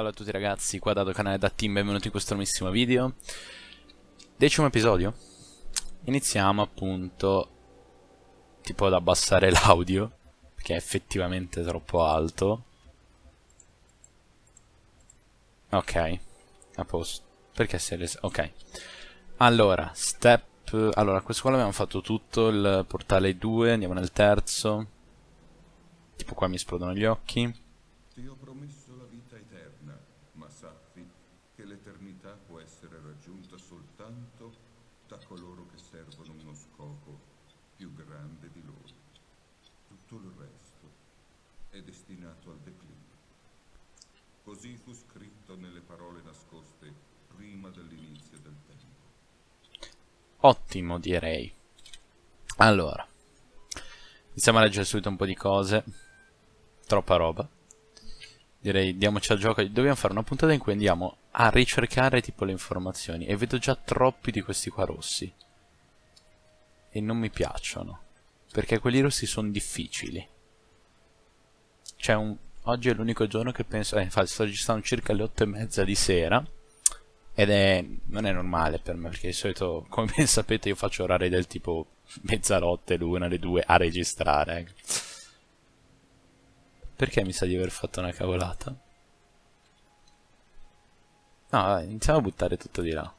Salve a tutti ragazzi, qua Dado canale da Team, benvenuti in questo nuovissimo video. Decimo episodio. Iniziamo appunto Tipo ad abbassare l'audio Perché è effettivamente troppo alto. Ok A posto. Perché si è Ok. Allora, step Allora, questo qua l'abbiamo fatto tutto Il portale 2, andiamo nel terzo. Tipo qua mi esplodono gli occhi. Ti ho promesso la vita eterna, ma sappi che l'eternità può essere raggiunta soltanto da coloro che servono uno scopo più grande di loro. Tutto il resto è destinato al declino. Così fu scritto nelle parole nascoste prima dell'inizio del tempo. Ottimo, direi. Allora, iniziamo a leggere subito un po' di cose. Troppa roba. Direi, diamoci al gioco. Dobbiamo fare una puntata in cui andiamo a ricercare tipo le informazioni. E vedo già troppi di questi qua rossi. E non mi piacciono. Perché quelli rossi sono difficili. C'è un... Oggi è l'unico giorno che penso... Eh, infatti sto registrando circa alle 8 e mezza di sera. Ed è... non è normale per me, perché di solito, come ben sapete, io faccio orari del tipo mezzanotte, l'una, le due a registrare. Perché mi sa di aver fatto una cavolata? No, vai, iniziamo a buttare tutto di là.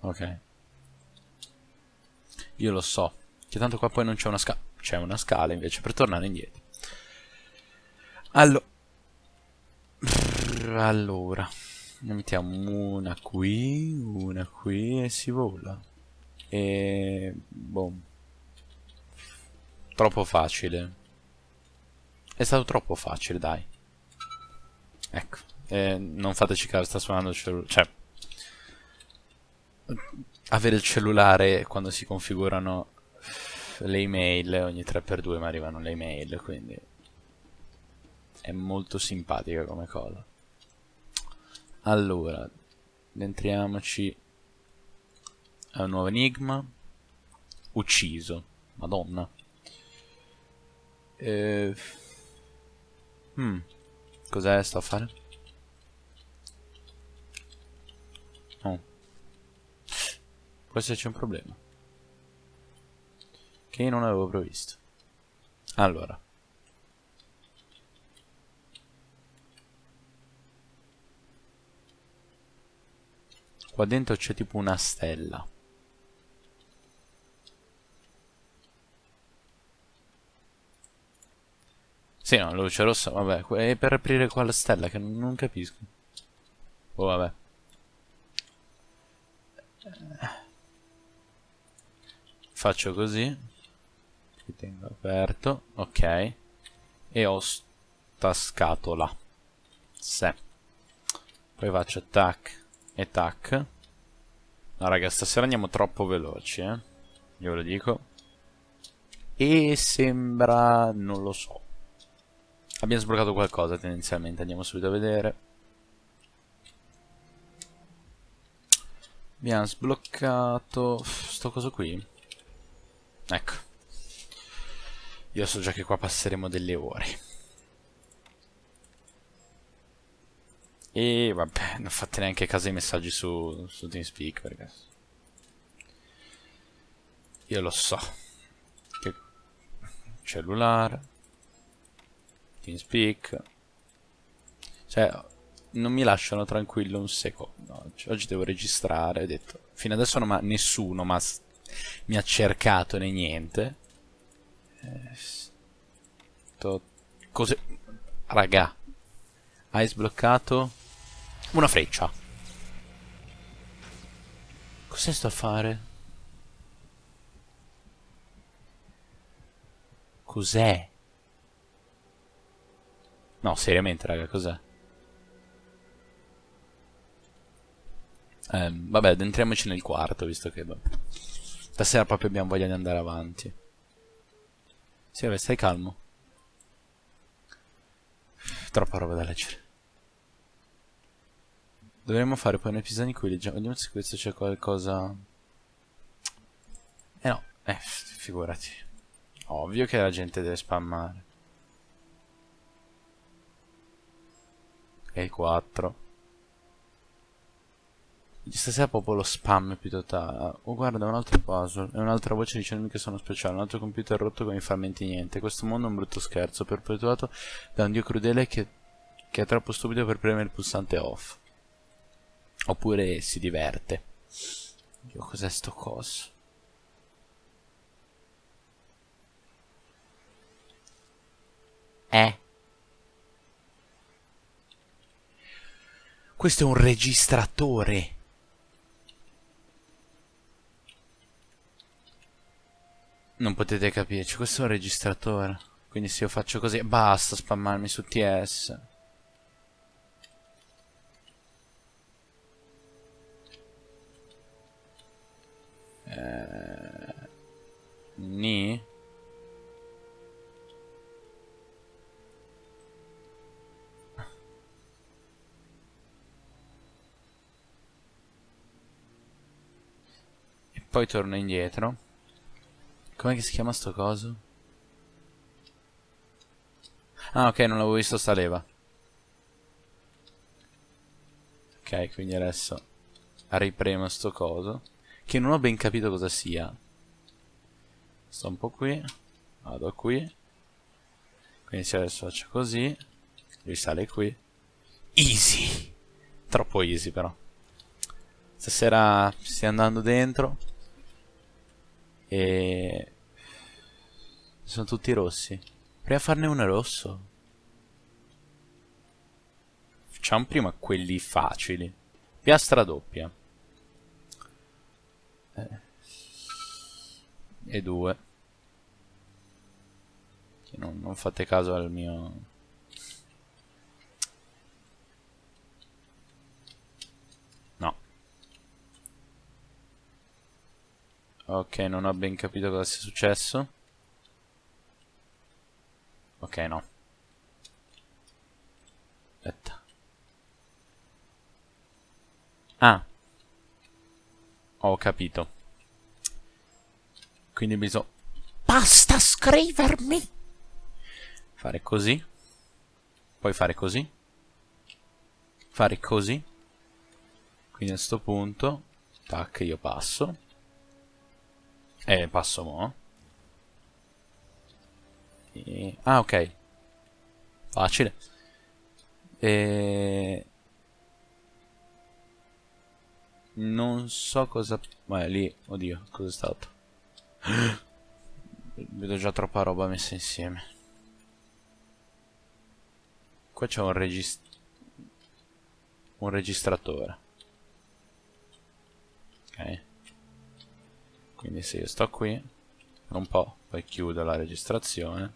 Ok. Io lo so. Che tanto qua poi non c'è una scala. C'è una scala invece per tornare indietro. Allo allora. Ne mettiamo una qui, una qui e si vola. E... Boom. Troppo facile. È stato troppo facile, dai. Ecco. Eh, non fateci caso, sta suonando il cellulare. Cioè... Avere il cellulare quando si configurano le email ogni 3x2 mi arrivano le email, quindi... È molto simpatica come cosa. Allora, entriamoci a un nuovo enigma. Ucciso. Madonna. Eh... Hmm. Cos'è sto a fare? Oh. Forse c'è un problema. Che non avevo previsto. Allora. Qua dentro c'è tipo una stella. Sì, no, luce rossa, vabbè, è per aprire qua la stella che non capisco. Oh, vabbè. Faccio così. Qui tengo aperto, ok. E ho sta scatola. Se. Poi faccio tac e tac. No, raga, stasera andiamo troppo veloci, eh. Io ve lo dico. E sembra... non lo so. Abbiamo sbloccato qualcosa tendenzialmente, andiamo subito a vedere. Abbiamo sbloccato sto coso qui. Ecco. Io so già che qua passeremo delle ore. E vabbè, non fate neanche caso ai messaggi su, su TeamSpeak perché... Io lo so. Che... Cellulare. TeamSpeak. Cioè, non mi lasciano tranquillo un secondo. Oggi, devo registrare, ho detto. Fino adesso non nessuno ma mi ha cercato né niente. Sto, cose... Raga. Hai sbloccato una freccia. Cos'è sto a fare? Cos'è? No, seriamente, raga, cos'è? Eh, vabbè, entriamoci nel quarto, visto che... Stasera proprio abbiamo voglia di andare avanti. Sì, vabbè, stai calmo. Troppa roba da leggere. Dovremmo fare poi un episodio in cui leggiamo... Vediamo se questo c'è qualcosa... Eh no, eh, figurati. Ovvio che la gente deve spammare. Ok, 4. Stasera proprio lo spam più totale. Oh, guarda, un altro puzzle. E un'altra voce dicendomi che sono speciale. Un altro computer rotto con i frammenti niente. Questo mondo è un brutto scherzo, perpetuato da un dio crudele che, che è troppo stupido per premere il pulsante off. Oppure si diverte. Dio, cos'è sto coso? Eh? Questo è un registratore. Non potete capirci, questo è un registratore. Quindi se io faccio così, basta spammarmi su TS. Eh, ni? E poi torno indietro. Com'è che si chiama sto coso? Ah ok, non l'avevo visto sta leva. Ok, quindi adesso ripremo sto coso. Che non ho ben capito cosa sia. Sto un po' qui. Vado qui. Quindi se adesso faccio così. Risale qui. Easy! Troppo easy però. Stasera stai andando dentro. E... Sono tutti rossi. Prima farne uno rosso. Facciamo prima quelli facili. Piastra doppia. Eh. E due. Non, non fate caso al mio... No. Ok, non ho ben capito cosa sia successo. Ok, no. Aspetta. Ah. Ho capito. Quindi bisogna... Basta scrivermi! Fare così. Poi fare così. Fare così. Quindi a questo punto... Tac, io passo. Eh, passo mo'. E... Ah, ok. Facile. E... Non so cosa... Ma lì, oddio, cosa è stato? Vedo già troppa roba messa insieme. Qua c'è un regist... Un registratore. Ok. Quindi se io sto qui, un po', poi chiudo la registrazione,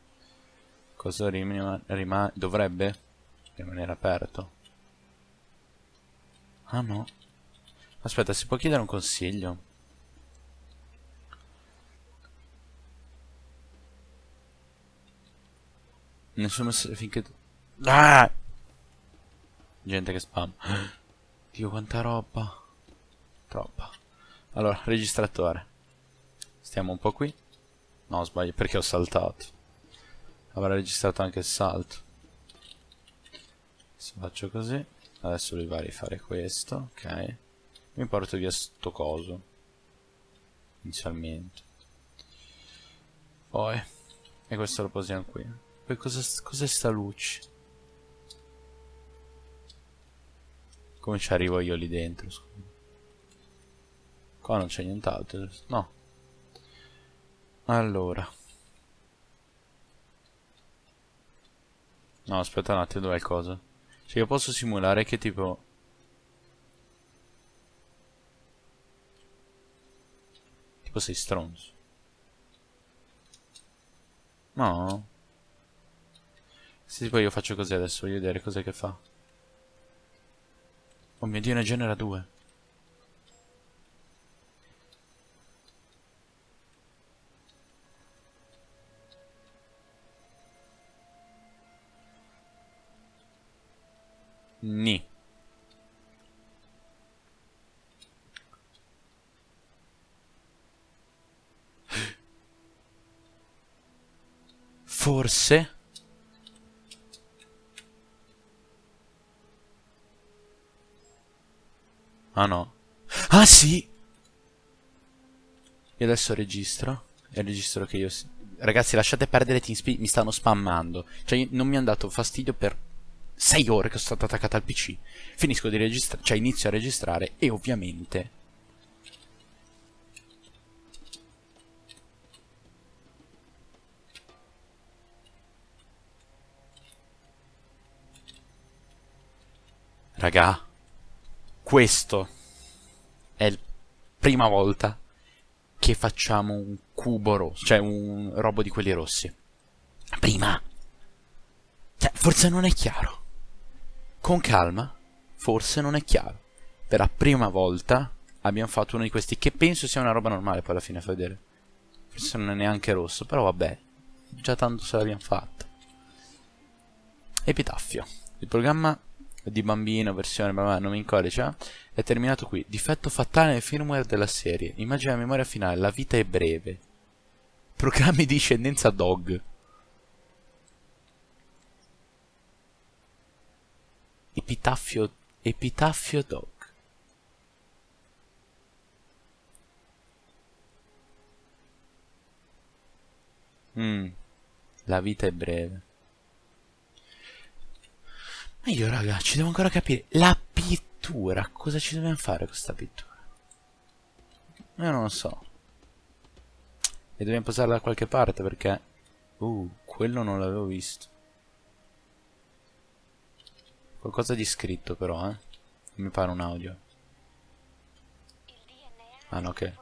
cosa rimane? Rima dovrebbe rimanere aperto. Ah no. Aspetta, si può chiedere un consiglio? Nessuno finché... Ah! Gente che spam. Dio quanta roba. Troppa. Allora, registratore. Stiamo un po' qui. No, sbaglio, perché ho saltato. Avrà registrato anche il salto. Se faccio così. Adesso lui va a rifare questo. Ok. Mi porto via sto coso. Inizialmente. Poi. E questo lo posiamo qui. Poi cos'è cos sta luce? Come ci arrivo io lì dentro? Qua non c'è nient'altro. No. Allora. No, aspetta un attimo, dov'è il coso? Cioè io posso simulare che tipo... Tipo sei stronzo. No. Se poi io faccio così adesso, voglio vedere cos'è che fa. Oh mio dio, ne genera due. forse? Ah no. Ah sì! Io adesso registro. E registro che io ragazzi lasciate perdere TeamSpeak mi stanno spammando. Cioè non mi hanno dato fastidio per 6 ore che sono stato attaccato al pc finisco di registrare cioè inizio a registrare e ovviamente Raga, questo è la prima volta che facciamo un cubo rosso, cioè un robo di quelli rossi. Prima. Cioè, forse non è chiaro. Con calma, forse non è chiaro. Per la prima volta abbiamo fatto uno di questi, che penso sia una roba normale poi alla fine a vedere. Forse non è neanche rosso, però vabbè. Già tanto se l'abbiamo fatta. Epitaffio. Il programma di bambino, versione ma non mi codice, è terminato qui. Difetto fatale nel firmware della serie. Immagina la memoria finale, la vita è breve. Programmi di discendenza dog. Epitaffio, epitaffio dog. Mm, la vita è breve. Ma io raga, ci devo ancora capire. La pittura, cosa ci dobbiamo fare con questa pittura? Io non lo so. E dobbiamo posarla da qualche parte perché... Uh, quello non l'avevo visto. Qualcosa di scritto però, eh. Mi pare un audio. Ah no, ok.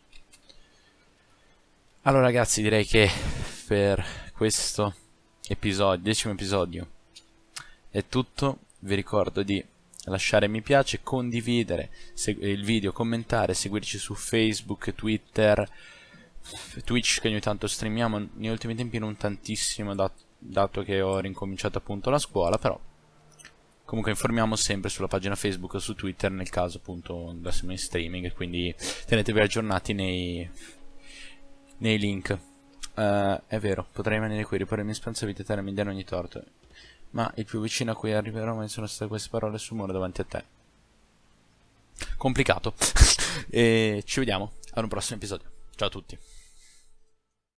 Allora ragazzi, direi che per questo episodio, decimo episodio, è tutto. Vi ricordo di lasciare mi piace, condividere il video, commentare, seguirci su Facebook, Twitter, Twitch che ogni tanto streamiamo, negli ultimi tempi non tantissimo dat dato che ho rincominciato appunto la scuola, però comunque informiamo sempre sulla pagina Facebook o su Twitter nel caso appunto andassimo in streaming, quindi tenetevi aggiornati nei, nei link. Uh, è vero, potrei rimanere qui, riporre in speranza vita terra mi ogni torto. Ma il più vicino a cui arriverò mi sono state queste parole sul muro davanti a te. Complicato. e ci vediamo ad un prossimo episodio. Ciao a tutti.